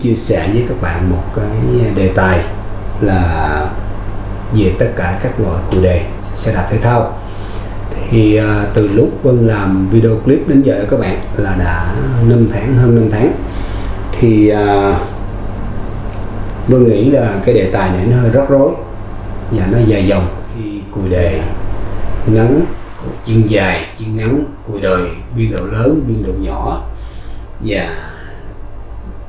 Chia sẻ với các bạn một cái đề tài là về tất cả các loại cụ đề xe đạp thể thao. Thì à, từ lúc Vân làm video clip đến giờ các bạn là đã 5 tháng hơn 5 tháng. Thì à, Vân nghĩ là cái đề tài này nó hơi rắc rối và nó dài dòng khi cùi đề ngắn cùi chân dài chân ngắn cùi đời biên độ lớn biên độ nhỏ và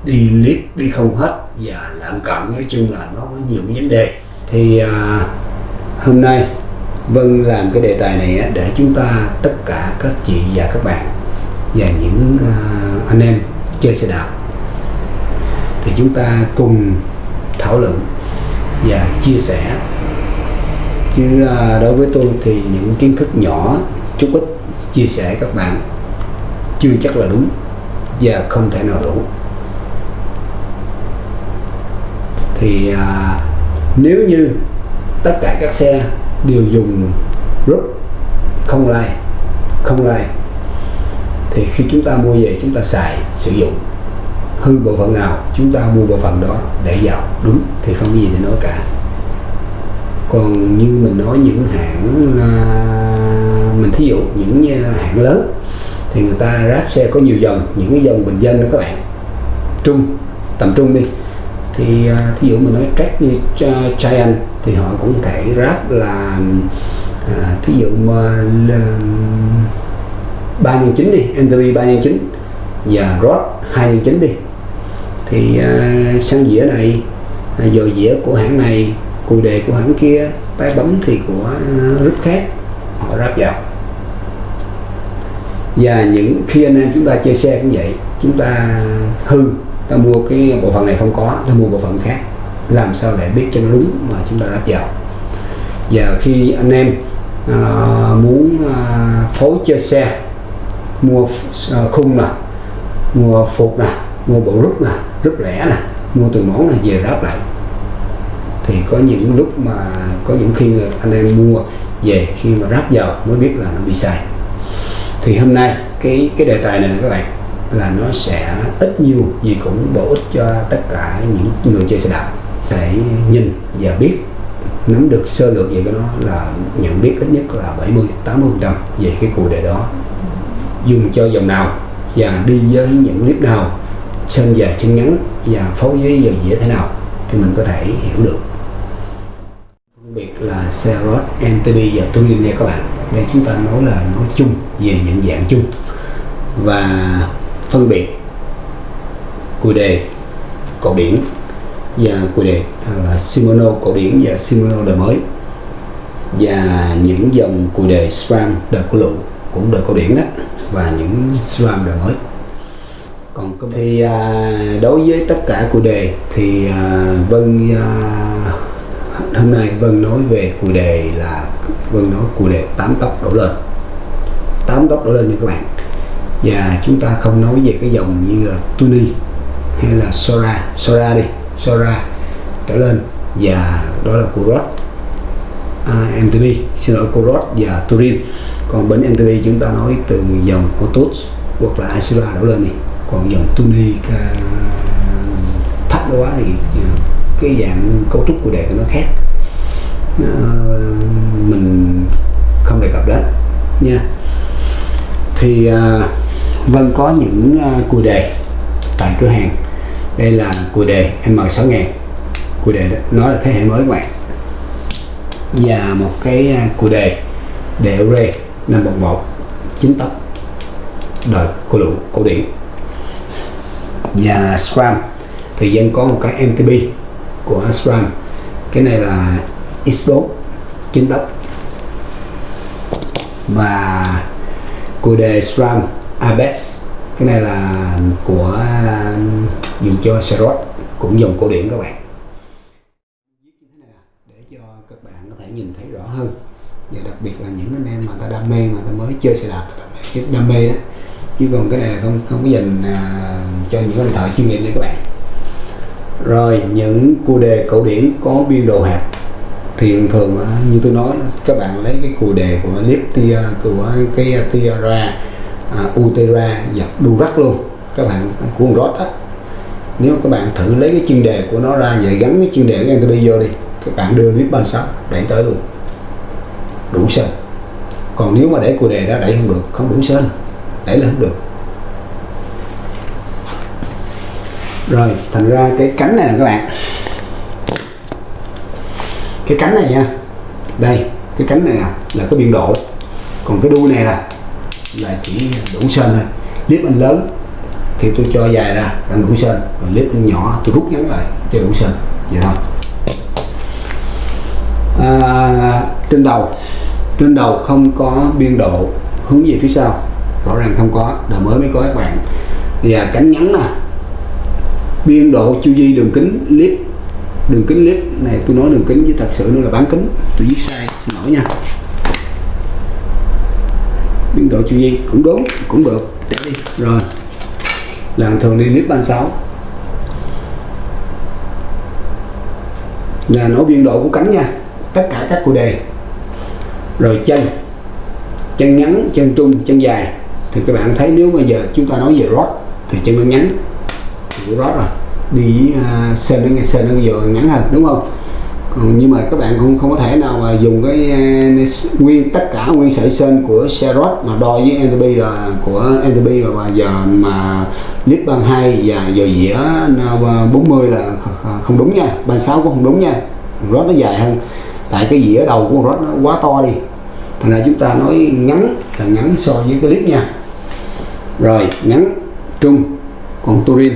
đi liếc đi không hết. Và lợn cận nói chung là nó có nhiều vấn đề. Thì à, hôm nay Vân làm cái đề tài này để chúng ta tất cả các chị và các bạn và những à, anh em chơi xe đạp. Thì chúng ta cùng thảo luận và chia sẻ. Chứ à, đối với tôi thì những kiến thức nhỏ chút ít chia sẻ các bạn chưa chắc là đúng và không thể nào đủ. Thì à, nếu như tất cả các xe đều dùng rút không lai không lai thì khi chúng ta mua về chúng ta xài sử dụng. Hư bộ phận nào chúng ta mua bộ phận đó để vào đúng thì không có gì để nói cả. Còn như mình nói những hãng à, mình thí dụ những à, hãng lớn thì người ta ráp xe có nhiều dòng những cái dòng bình dân đó các bạn. Trung tầm trung đi thì à, thí dụ mình nói track như Giant thì họ cũng có thể ráp là à, thí dụ mà ba nhân chín đi NTV ba nhân chín và Rod hai nhân chín đi. Thì à, sang dĩa này à, dò dĩa của hãng này cùi đề của hãng kia tay bấm thì của à, rất khác họ ráp vào. Và những khi anh em chúng ta chơi xe cũng vậy chúng ta hư ta mua cái bộ phận này không có ta mua bộ phận khác. Làm sao để biết cho nó đúng mà chúng ta ráp vào Giờ khi anh em à, muốn à, phối chơi xe mua à, khung nè mua phục nè mua bộ rút nè rút lẻ nè mua từ món này về ráp lại. Thì có những lúc mà có những khi anh em mua về khi mà ráp vào mới biết là nó bị sai. Thì hôm nay cái cái đề tài này nè các bạn là nó sẽ ít nhiều gì cũng bổ ích cho tất cả những người chơi xe đạp. Để nhìn và biết, nắm được sơ lược về cái đó là nhận biết ít nhất là 70 80 trăm về cái cụ đề đó. Dùng cho dòng nào và đi với những clip nào chân dài chân ngắn và phối với giờ dĩa thế nào thì mình có thể hiểu được. Phân biệt là xe rod MTB và touring nha các bạn. Đây chúng ta nói là nói chung về nhận dạng chung. Và phân biệt cùi đề cổ điển và cùi đề ờ, uh, Shimano cổ điển và Shimano đời mới. Và những dòng cùi đề SRAM đời cổ lụ cũng đời cổ điển đó và những SRAM đời mới. Còn thì uh, đối với tất cả cùi đề thì uh, Vân uh, hôm nay Vân nói về cùi đề là Vân nói cùi đề 8 tốc đổ lên. 8 tốc đổ lên nha các bạn và chúng ta không nói về cái dòng như là Tuni hay là Sora. Sora đi. Sora trở lên và đó là Kurot à, MTB xin lỗi Kurot và Turin. Còn bên MTB chúng ta nói từ dòng Otus hoặc là Asura đổ lên đi. Còn dòng Tuni thấp quá thì ờ, cái dạng cấu trúc của đề của nó khác. À, mình không đề cập đến nha. Thì à, Vân có những à, cùi đề tại cửa hàng. Đây là cùi đề M6000 cùi đề đó, nó là thế hệ mới các bạn. Và một cái à, cùi đề đệu rê 511 chính tóc đời cổ lụ cổ điển. Và SRAM thì dân có một cái MTB của SRAM cái này là X4 chín tóc. Và cùi đề SRAM Abex cái này là của ừ, dùng cho Serot cũng dùng cổ điển các bạn. Để cho các bạn có thể nhìn thấy rõ hơn. Và đặc biệt là những anh em mà ta đam mê mà ta mới chơi xe đạp cái đam mê đó. Chứ còn cái này không không có dành à, cho những anh thợ chuyên nghiệp nha các bạn. Rồi những cua đề cổ điển có biên độ hẹp. Thì thường thường như tôi nói các bạn lấy cái cua đề của Liptia của cái Tiara à, Utera và Durac luôn. Các bạn của con rót á. nếu các bạn thử lấy cái chuyên đề của nó ra vậy gắn cái chuyên đề của NTB vô đi các bạn đưa clip 36 đẩy tới luôn. Đủ sơn. còn nếu mà để cua đề đó đẩy không được. Không đủ sơn, đẩy là không được. Rồi thành ra cái cánh này nè các bạn. Cái cánh này nha. Đây cái cánh này là cái biên độ. Còn cái đuôi này là là chỉ đủ sên thôi. Clip anh lớn thì tôi cho dài ra đang đủ sên. Còn clip anh nhỏ tôi rút ngắn lại cho đủ sên. Vậy thôi. À, trên đầu. Trên đầu không có biên độ hướng về phía sau. Rõ ràng không có đời mới mới có các bạn. Và cánh ngắn nè biên độ chu vi đường kính clip. Đường kính clip này tôi nói đường kính với thật sự nó là bán kính. Tôi viết sai xin lỗi nha biên độ chu vi cũng đúng cũng được. Để đi. Rồi. Làm thường đi clip 36 là nói biên độ của cánh nha. Tất cả các cụ đề. Rồi chân. Chân ngắn chân trung chân dài. Thì các bạn thấy nếu bây giờ chúng ta nói về rót thì chân nó ngắn. Thì rót rồi. Đi uh, sơn nó nghe nó giờ ngắn hơn đúng không? Ừ, nhưng mà các bạn cũng không có thể nào mà dùng cái eh, nguyên tất cả nguyên sợi sơn của xe mà đo với NDB là, của NDB và giờ mà lít ban 2 và giờ dĩa 40 à, là không đúng nha. 36 cũng không đúng nha. Rót nó dài hơn. Tại cái dĩa đầu của rót nó quá to đi. Thành ra chúng ta nói ngắn là ngắn so với cái clip nha. Rồi, ngắn, trung, còn turin.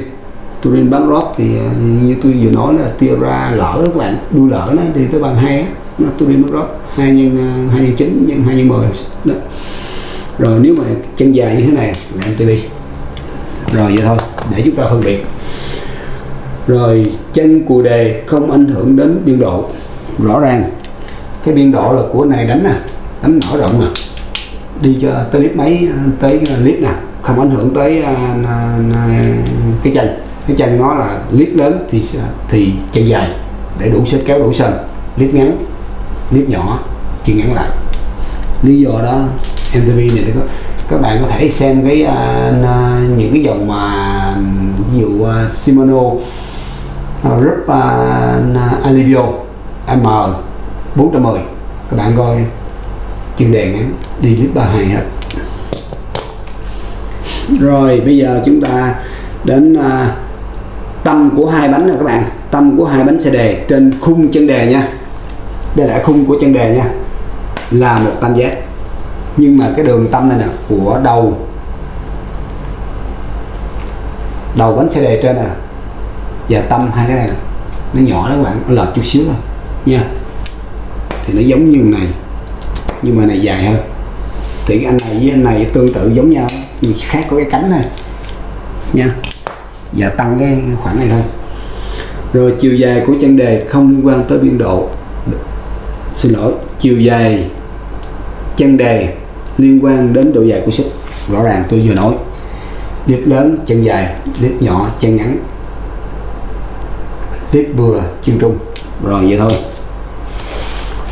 Turin bán rót thì à, như tôi vừa nói là tia ra lỡ các bạn đuôi lỡ nó đi tới bằng hai nó tôi đi bán rót hai nhân à, hai nhân chín nhân hai nhân mười đó. Rồi nếu mà chân dài như thế này là MTB rồi vậy thôi để chúng ta phân biệt. Rồi chân cù đề không ảnh hưởng đến biên độ. Rõ ràng cái biên độ là của này đánh nè đánh mở rộng nè đi cho tới clip mấy à, tới clip nè không ảnh hưởng tới uh, cái chân cái chân nó là clip lớn thì thì chân dài để đủ sức kéo đủ sân clip ngắn clip nhỏ chân ngắn lại. Lý do đó MTV này có các bạn có thể xem cái uh, những cái dòng mà ví dụ uh, Shimano uh, Rup uh, Alivio M 410 các bạn coi chuyên đề ngắn đi clip 32 hết. Rồi bây giờ chúng ta đến uh, tâm của hai bánh nè các bạn. Tâm của hai bánh xe đề trên khung chân đề nha. Đây là khung của chân đề nha. Là một tam giác. Nhưng mà cái đường tâm này nè, của đầu. Đầu bánh xe đề trên nè. Và tâm hai cái này nè. Nó nhỏ đó các bạn, nó lệch chút xíu thôi. Nha. Thì nó giống như này. Nhưng mà này dài hơn. Thì anh này với anh này tương tự giống nhau. Nhưng khác có cái cánh này. Nha và tăng cái khoảng này thôi. Rồi chiều dài của chân đề không liên quan tới biên độ. Xin lỗi chiều dài chân đề liên quan đến độ dài của xích. Rõ ràng tôi vừa nói clip lớn chân dài clip nhỏ chân ngắn clip vừa chân trung. Rồi vậy thôi.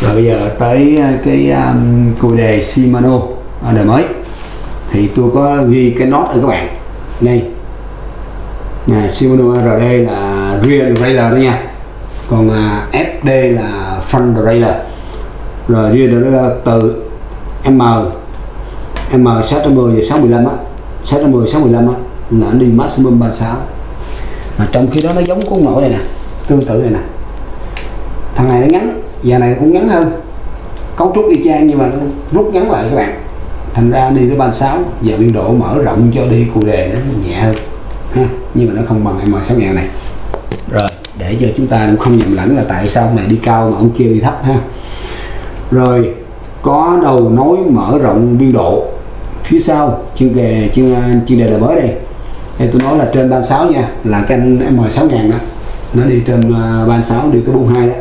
Rồi bây giờ tới à, cái à, um, cùi đề Shimano đời mới. Thì tôi có ghi cái nốt ở các bạn. Đây là Shimano RD là rear derailleur đó nha. Còn à, FD là front derailleur rồi rear derailleur từ M M 610 và 615 á 610 615 á là nó đi maximum 36 mà trong khi đó nó giống con nổi này nè tương tự này nè. Thằng này nó ngắn và này cũng ngắn hơn. Cấu trúc y chang nhưng mà nó rút ngắn lại các bạn. Thành ra đi tới 36 và biên độ mở rộng cho đi cụ đề nó nhẹ hơn nhưng mà nó không bằng M6000 này. Rồi, để cho chúng ta cũng không nhầm lẫn là tại sao này đi cao mà ông kia đi thấp ha. Rồi, có đầu nối mở rộng biên độ phía sau chuyên à, đề chuyên chuyên đề là mới đây. Đây tôi nói là trên 36 nha, là cái anh M6000 đó. Nó đi trên à, 36 đi tới 42 đó.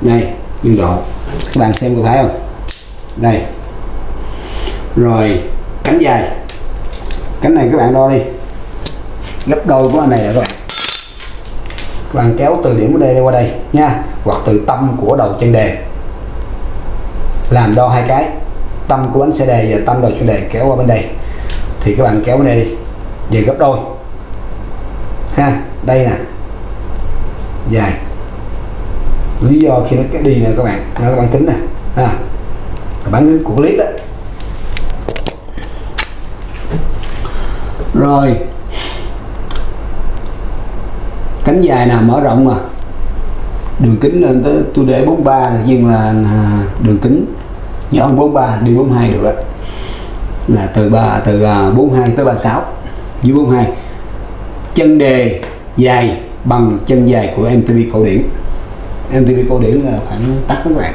Đây, biên độ. Các bạn xem có thấy không? Đây. Rồi, cánh dài. Cánh này các bạn đo đi gấp đôi của anh này rồi. Các bạn kéo từ điểm của đây qua đây nha, hoặc từ tâm của đầu chân đề. Làm đo hai cái, tâm của bánh xe đề và tâm đầu chân đề kéo qua bên đây. Thì các bạn kéo bên đây đi, về gấp đôi. Ha, đây nè. Dài. Lý do khi nó cái đi nè các bạn, nó có bán kính nè. Ha. Bán kính của clip đó. Rồi cánh dài nào mở rộng mà? Đường kính lên tới, tôi để 43 nhưng là à, đường kính nhỏ hơn 43 đi 42 được đó là từ 3 từ à, 42 tới 36 dưới 42 chân đề dài bằng chân dài của MTV cổ điển. MTV cổ điển là khoảng tắt các bạn.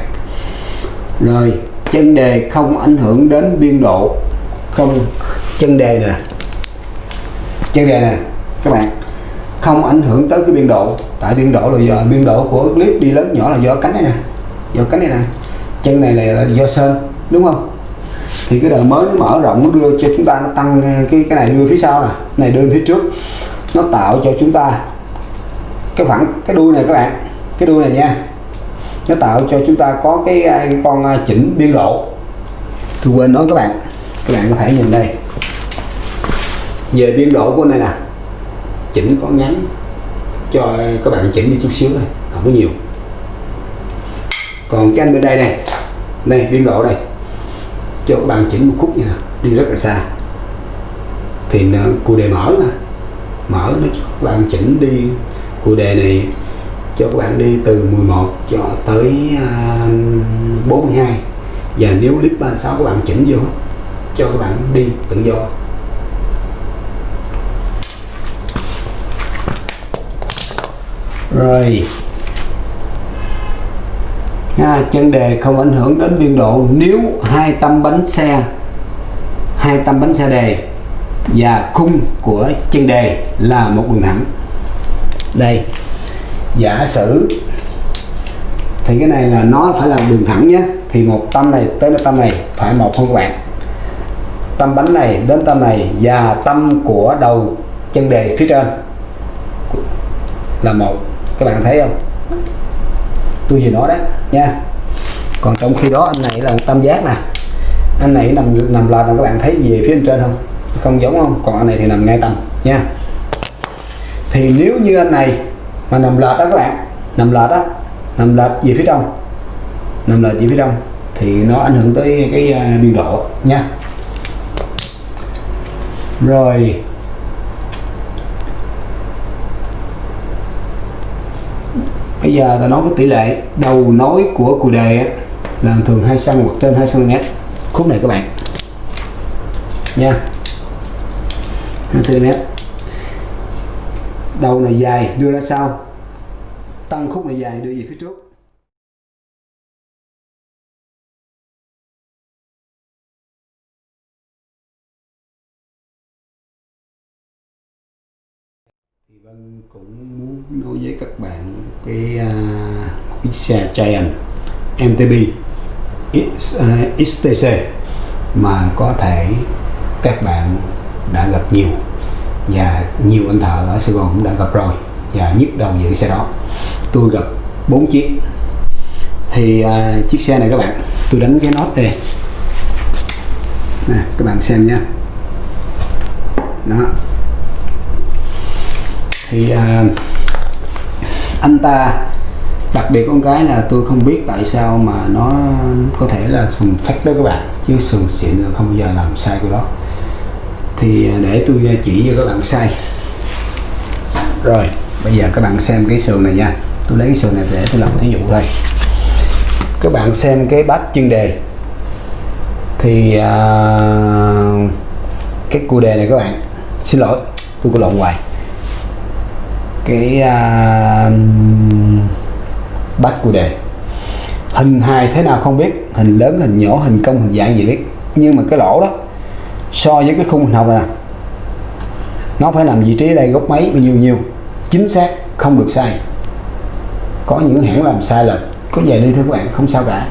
Rồi, chân đề không ảnh hưởng đến biên độ, không, chân đề nè. Chân đề nè, các bạn không ảnh hưởng tới cái biên độ. Tại biên độ là do biên độ của clip đi lớn nhỏ là do cánh này nè do cánh này nè. Chân này là do sơn đúng không? Thì cái đời mới nó mở rộng nó đưa cho chúng ta nó tăng cái cái này đưa phía sau nè này đưa phía trước. Nó tạo cho chúng ta cái khoảng cái đuôi này các bạn cái đuôi này nha. Nó tạo cho chúng ta có cái, cái con à, chỉnh biên độ. Tôi quên nói các bạn các bạn có thể nhìn đây. Về biên độ của này nè chỉnh có ngắn, cho các bạn chỉnh đi chút xíu thôi, không có nhiều. Còn cái anh bên đây này đây biên độ đây, cho các bạn chỉnh một khúc như nào, đi rất là xa. Thì ờ, cụ đề mở mà mở nó cho các bạn chỉnh đi cụ đề này cho các bạn đi từ 11 cho tới ờ, 42 và nếu clip 36 các bạn chỉnh vô, cho các bạn đi tự do. Rồi. À, chân đề không ảnh hưởng đến biên độ. Nếu hai tâm bánh xe hai tâm bánh xe đề và khung của chân đề là một đường thẳng. Đây giả sử thì cái này là nó phải là đường thẳng nhé. Thì một tâm này tới tâm này phải một không các bạn tâm bánh này đến tâm này và tâm của đầu chân đề phía trên là một các bạn thấy không? Tôi vừa nói đó, nha. Còn trong khi đó, anh này là tam giác nè. Anh này nằm nằm lệch các bạn thấy về phía bên trên không? Không giống không? Còn anh này thì nằm ngay tầm, nha. Thì nếu như anh này mà nằm lệch đó, các bạn, nằm lệch đó, nằm lệch về phía trong? Nằm lệch về phía trong? Thì nó ảnh hưởng tới cái à, biên độ, nha. Rồi bây giờ ta nói cái tỷ lệ đầu nối của cù đề là thường 2 cm hoặc trên 2 cm khúc này các bạn. Nha. 2 cm đầu này dài đưa ra sau. Tăng khúc này dài đưa về phía trước. Vân cũng muốn nói với các bạn cái uh, cái xe Giant MTB uh, à, XTC mà có thể các bạn đã gặp nhiều và nhiều anh thợ ở Sài Gòn cũng đã gặp rồi và nhức đầu về xe đó. Tôi gặp bốn chiếc. Thì uh, chiếc xe này các bạn tôi đánh cái nốt đây. Nè các bạn xem nha đó thì à, anh ta đặc biệt con cái là tôi không biết tại sao mà nó có thể là sừng phách đó các bạn chứ sừng xịn là không bao giờ làm sai cái đó. Thì à, để tôi à, chỉ cho các bạn sai. Rồi bây giờ các bạn xem cái sườn này nha. Tôi lấy cái sườn này để tôi làm thí dụ thôi. Các bạn xem cái bát chân đề. Thì à, cái cua đề này các bạn xin lỗi tôi có lộn hoài cái uh, bát cua đề. Hình hài thế nào không biết hình lớn hình nhỏ hình cong hình dạng gì biết. Nhưng mà cái lỗ đó so với cái khung hình học này nó phải nằm vị trí đây góc mấy bao nhiêu nhiêu chính xác không được sai. Có những hãng làm sai lệch có về đi thưa các bạn không sao cả.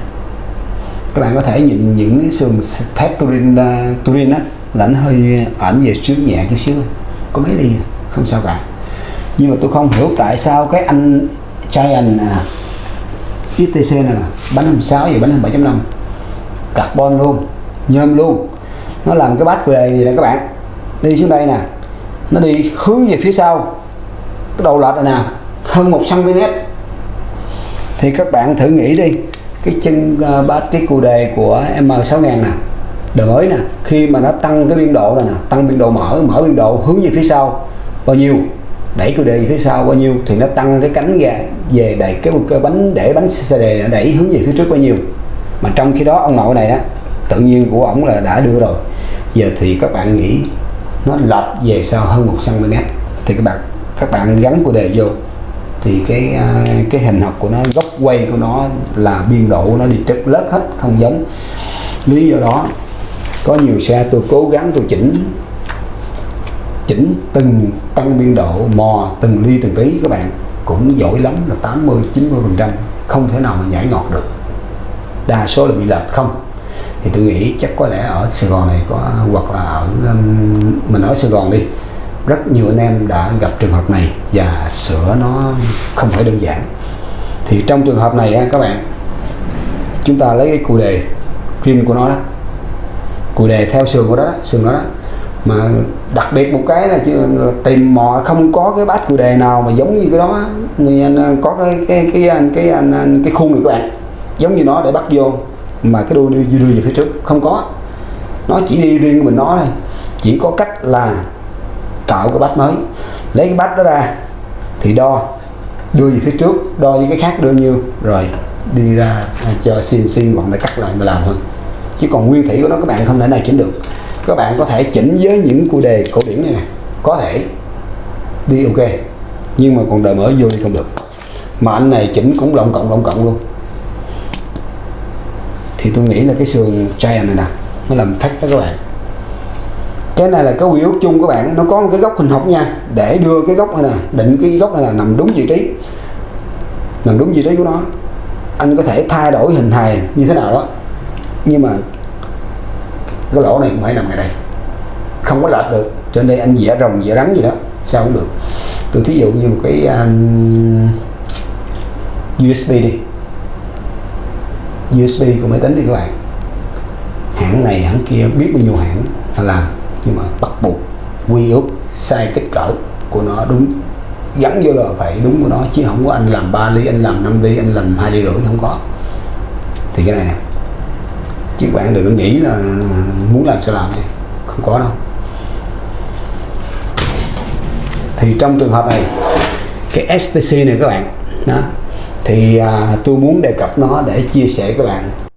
Các bạn có thể nhìn những cái sườn thép turin uh, turin á là nó hơi ảnh về trước nhẹ chút xíu có mấy đi không sao cả nhưng mà tôi không hiểu tại sao cái anh Giant à, XTC này mà bánh 26 và bánh 7.5 carbon luôn nhôm luôn. Nó làm cái bát về gì nè các bạn? Đi xuống đây nè nó đi hướng về phía sau cái đầu lệch này nè hơn 1 cm thì các bạn thử nghĩ đi cái chân uh, cái cù đề của M6000 nè đời mới nè khi mà nó tăng cái biên độ này nè tăng biên độ mở mở biên độ hướng về phía sau bao nhiêu? Đẩy cơ đề về phía sau bao nhiêu thì nó tăng cái cánh ra về đẩy cái, cái bánh để bánh xe đề đẩy hướng về phía trước bao nhiêu. Mà trong khi đó ông nội này á tự nhiên của ổng là đã đưa rồi. Giờ thì các bạn nghĩ nó lệch về sau hơn một cm thì các bạn các bạn gắn của đề vô thì cái à, cái hình học của nó góc quay của nó là biên độ nó đi trật lết hết không giống. Lý do đó có nhiều xe tôi cố gắng tôi chỉnh chỉnh từng tăng biên độ mò từng ly từng tí các bạn. Cũng giỏi lắm là 80 90 phần trăm. Không thể nào mà nhảy ngọt được. Đa số là bị lệch không? Thì tôi nghĩ chắc có lẽ ở Sài Gòn này có hoặc là ở mình ở Sài Gòn đi. Rất nhiều anh em đã gặp trường hợp này và sửa nó không phải đơn giản. Thì trong trường hợp này các bạn chúng ta lấy cái cụ đề rim của nó đó. Cụ đề theo sườn của đó, đó sườn đó, đó mà đặc biệt một cái là chưa tìm mò không có cái bát cù đề nào mà giống như cái đó. Người anh à, có cái cái cái cái cái, cái, cái khuôn này các bạn giống như nó để bắt vô mà cái đuôi đưa, đưa về phía trước. Không có. Nó chỉ đi riêng của mình nó thôi. Chỉ có cách là tạo cái bát mới. Lấy cái bát đó ra thì đo. Đưa về phía trước đo với cái khác đưa nhiêu. Rồi đi ra à, cho xin xin bọn để cắt lại mà làm thôi. Chứ còn nguyên thủy của nó các bạn không thể nào chỉnh được các bạn có thể chỉnh với những cụ đề cổ điển này nè. Có thể. Đi, ok. Nhưng mà còn đời mới vô đi không được. Mà anh này chỉnh cũng lộng cộng lộng cộng luôn. Thì tôi nghĩ là cái sườn Giant này nè, nó làm phát đó các bạn. Cái này là cái quy ước chung các bạn. Nó có một cái góc hình học nha. Để đưa cái góc này nè, định cái góc này là nằm đúng vị trí. Nằm đúng vị trí của nó. Anh có thể thay đổi hình hài như thế nào đó. Nhưng mà cái lỗ này cũng phải nằm ngay đây. Không có lệch được cho nên anh vẽ rồng vẽ rắn gì đó sao cũng được. Tôi thí dụ như một cái um, USB đi. USB của máy tính đi các bạn hãng này hãng kia biết bao nhiêu hãng làm nhưng mà bắt buộc quy ước sai kích cỡ của nó đúng gắn vô là phải đúng của nó chứ không có anh làm 3 ly anh làm 5 ly anh làm hai ly rưỡi không có. Thì cái này nè chứ các bạn đừng có nghĩ là muốn làm sao làm đi. Không có đâu. Thì trong trường hợp này cái STC này các bạn đó thì à, tôi muốn đề cập nó để chia sẻ các bạn.